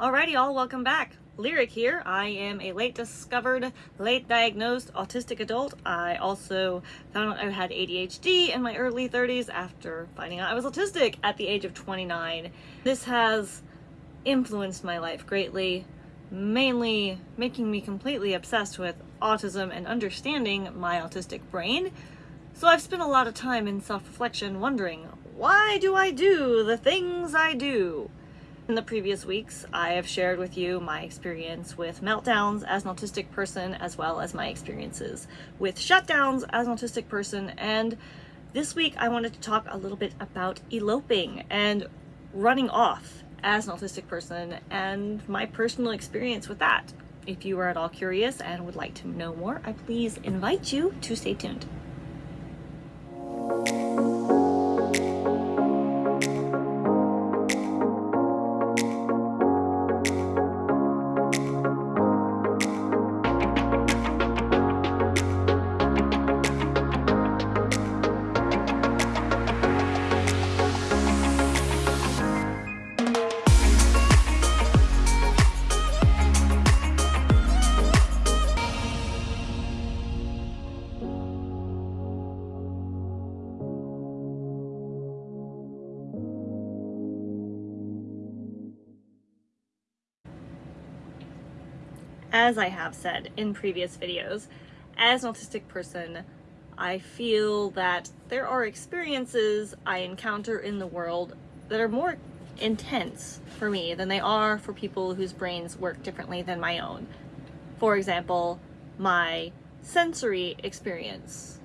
Alrighty, all welcome back. Lyric here. I am a late discovered, late diagnosed autistic adult. I also found out I had ADHD in my early 30s after finding out I was autistic at the age of 29. This has influenced my life greatly, mainly making me completely obsessed with autism and understanding my autistic brain. So I've spent a lot of time in self-reflection wondering, why do I do the things I do? In the previous weeks, I have shared with you my experience with meltdowns as an autistic person, as well as my experiences with shutdowns as an autistic person. And this week, I wanted to talk a little bit about eloping and running off as an autistic person and my personal experience with that. If you are at all curious and would like to know more, I please invite you to stay tuned. As I have said in previous videos, as an autistic person, I feel that there are experiences I encounter in the world that are more intense for me than they are for people whose brains work differently than my own. For example, my sensory experience.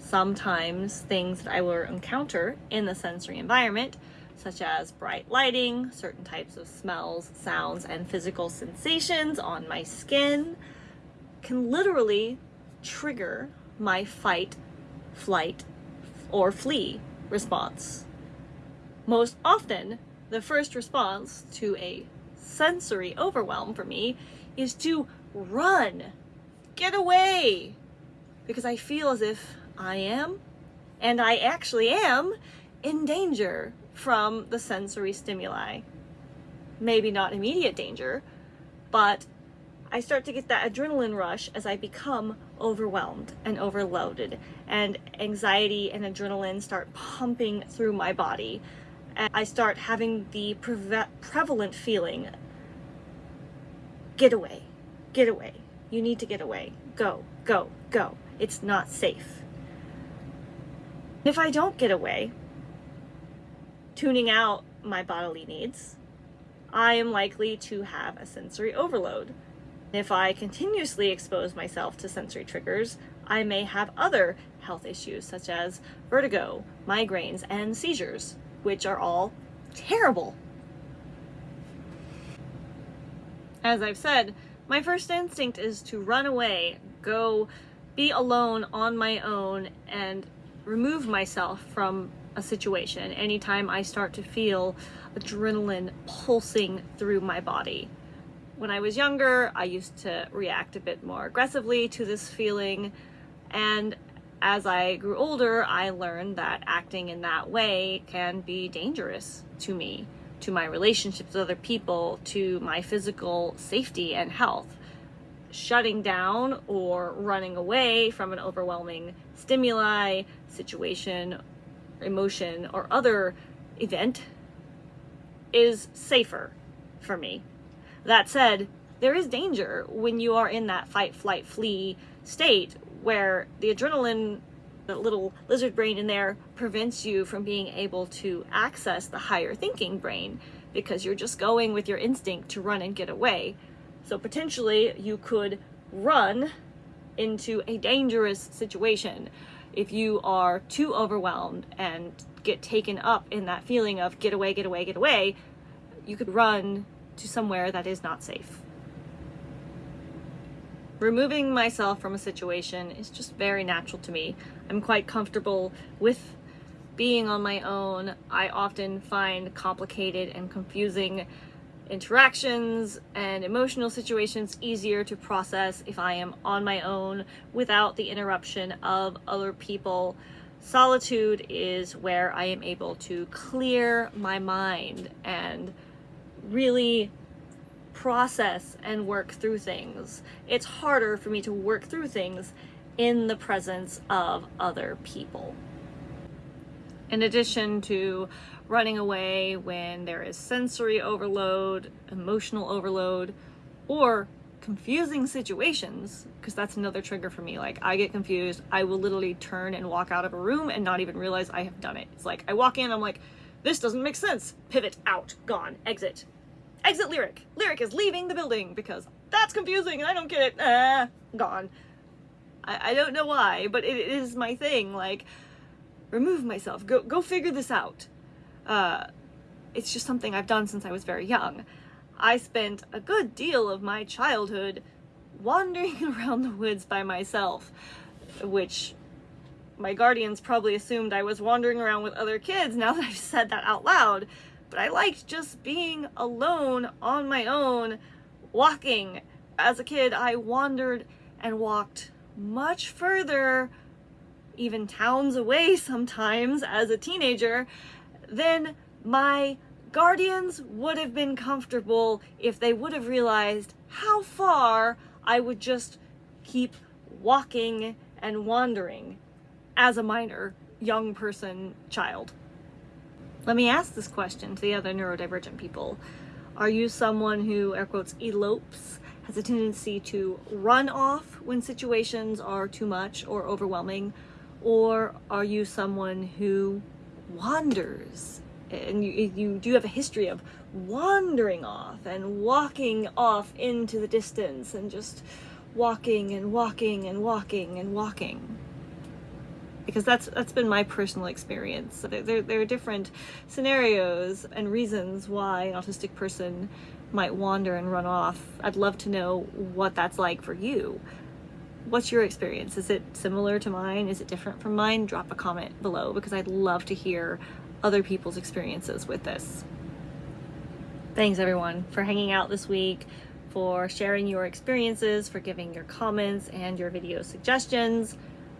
Sometimes things that I will encounter in the sensory environment such as bright lighting, certain types of smells, sounds, and physical sensations on my skin can literally trigger my fight, flight, or flee response. Most often, the first response to a sensory overwhelm for me is to run, get away, because I feel as if I am, and I actually am, in danger from the sensory stimuli. Maybe not immediate danger, but I start to get that adrenaline rush as I become overwhelmed and overloaded and anxiety and adrenaline start pumping through my body. And I start having the pre prevalent feeling, get away, get away. You need to get away. Go, go, go. It's not safe. If I don't get away, tuning out my bodily needs, I am likely to have a sensory overload. If I continuously expose myself to sensory triggers, I may have other health issues such as vertigo, migraines, and seizures, which are all terrible. As I've said, my first instinct is to run away, go be alone on my own, and remove myself from a situation anytime I start to feel adrenaline pulsing through my body. When I was younger, I used to react a bit more aggressively to this feeling, and as I grew older, I learned that acting in that way can be dangerous to me, to my relationships with other people, to my physical safety and health. Shutting down or running away from an overwhelming stimuli, situation, emotion or other event is safer for me. That said, there is danger when you are in that fight, flight, flee state where the adrenaline, the little lizard brain in there prevents you from being able to access the higher thinking brain because you're just going with your instinct to run and get away. So potentially you could run into a dangerous situation if you are too overwhelmed and get taken up in that feeling of get away, get away, get away, you could run to somewhere that is not safe. Removing myself from a situation is just very natural to me. I'm quite comfortable with being on my own. I often find complicated and confusing interactions and emotional situations easier to process if I am on my own without the interruption of other people. Solitude is where I am able to clear my mind and really process and work through things. It's harder for me to work through things in the presence of other people. In addition to running away when there is sensory overload, emotional overload, or confusing situations, because that's another trigger for me. Like, I get confused. I will literally turn and walk out of a room and not even realize I have done it. It's like, I walk in, I'm like, this doesn't make sense. Pivot, out, gone, exit. Exit Lyric. Lyric is leaving the building because that's confusing and I don't get it. Ah, gone. I, I don't know why, but it is my thing. Like, remove myself. Go, go figure this out. Uh, it's just something I've done since I was very young. I spent a good deal of my childhood wandering around the woods by myself, which my guardians probably assumed I was wandering around with other kids now that I've said that out loud. But I liked just being alone on my own, walking. As a kid, I wandered and walked much further, even towns away sometimes as a teenager, then my guardians would have been comfortable if they would have realized how far I would just keep walking and wandering as a minor young person child. Let me ask this question to the other neurodivergent people. Are you someone who, air quotes, elopes, has a tendency to run off when situations are too much or overwhelming? Or are you someone who wanders? And you, you do have a history of wandering off and walking off into the distance and just walking and walking and walking and walking because that's that's been my personal experience. So there, there are different scenarios and reasons why an autistic person might wander and run off. I'd love to know what that's like for you. What's your experience? Is it similar to mine? Is it different from mine? Drop a comment below because I'd love to hear other people's experiences with this. Thanks everyone for hanging out this week, for sharing your experiences, for giving your comments and your video suggestions.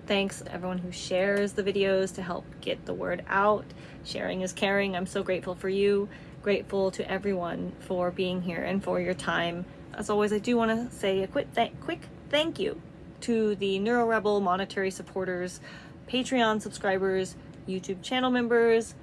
Thanks everyone who shares the videos to help get the word out. Sharing is caring. I'm so grateful for you. Grateful to everyone for being here and for your time. As always, I do want to say a quick, th quick thank you to the NeuroRebel monetary supporters, Patreon subscribers, YouTube channel members,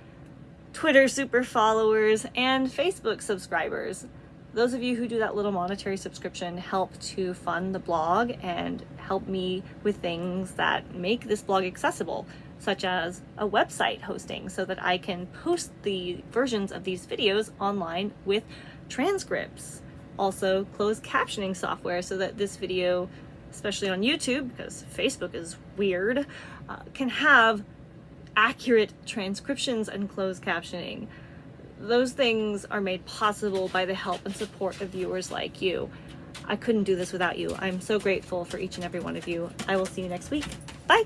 Twitter super followers, and Facebook subscribers those of you who do that little monetary subscription help to fund the blog and help me with things that make this blog accessible, such as a website hosting so that I can post the versions of these videos online with transcripts. Also closed captioning software so that this video, especially on YouTube, because Facebook is weird, uh, can have accurate transcriptions and closed captioning those things are made possible by the help and support of viewers like you. I couldn't do this without you. I'm so grateful for each and every one of you. I will see you next week. Bye!